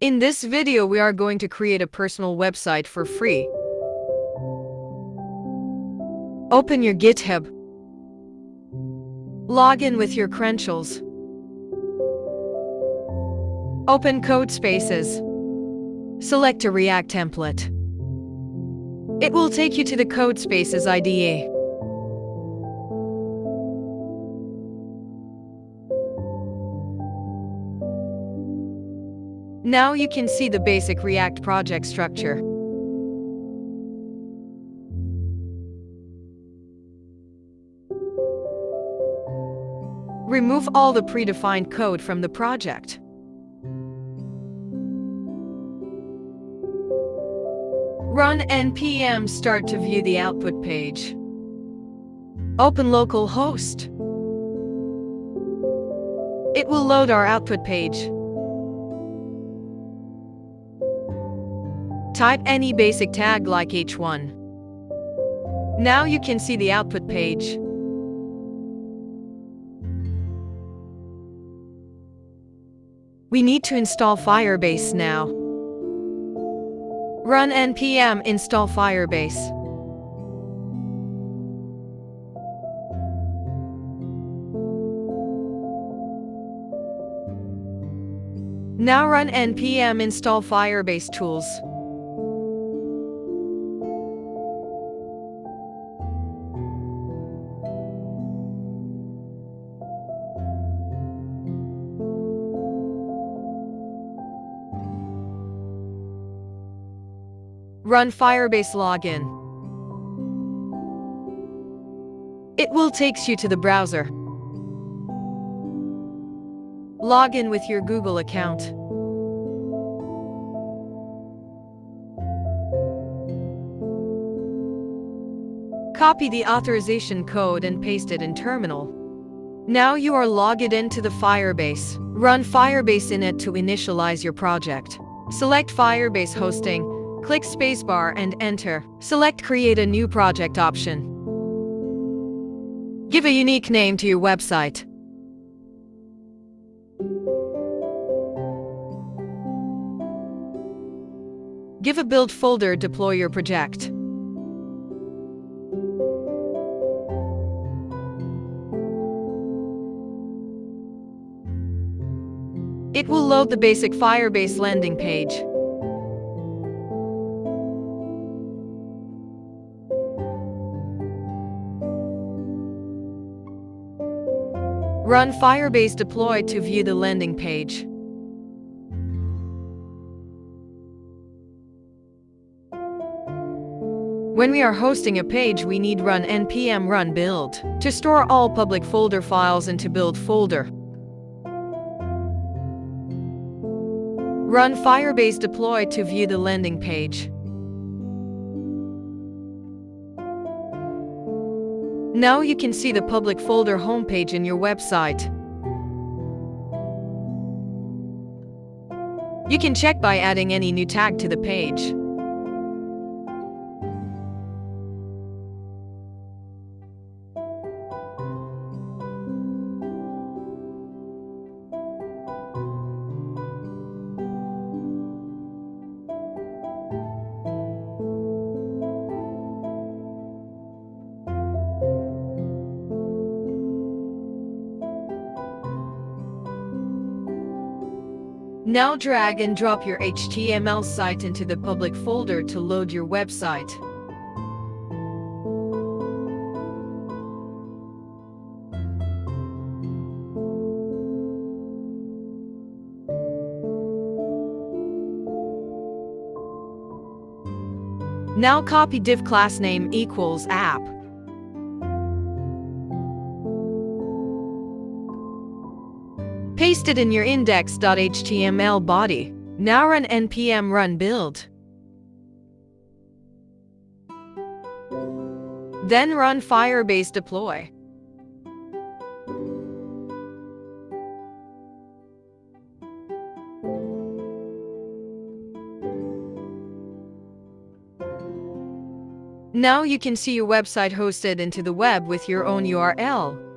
In this video, we are going to create a personal website for free. Open your GitHub. Log in with your credentials. Open Codespaces. Select a React template. It will take you to the Codespaces IDE. Now you can see the basic React project structure. Remove all the predefined code from the project. Run npm start to view the output page. Open localhost. It will load our output page. Type any basic tag like h1. Now you can see the output page. We need to install Firebase now. Run npm install Firebase. Now run npm install Firebase tools. Run Firebase login. It will takes you to the browser. Log in with your Google account. Copy the authorization code and paste it in terminal. Now you are logged into the Firebase. Run Firebase init to initialize your project. Select Firebase hosting, Click spacebar and enter. Select Create a new project option. Give a unique name to your website. Give a build folder deploy your project. It will load the basic Firebase landing page. Run Firebase Deploy to view the landing page. When we are hosting a page, we need run npm run build to store all public folder files into build folder. Run Firebase Deploy to view the landing page. Now you can see the public folder homepage in your website. You can check by adding any new tag to the page. Now drag and drop your HTML site into the public folder to load your website. Now copy div class name equals app. Paste it in your index.html body. Now run npm run build. Then run Firebase deploy. Now you can see your website hosted into the web with your own URL.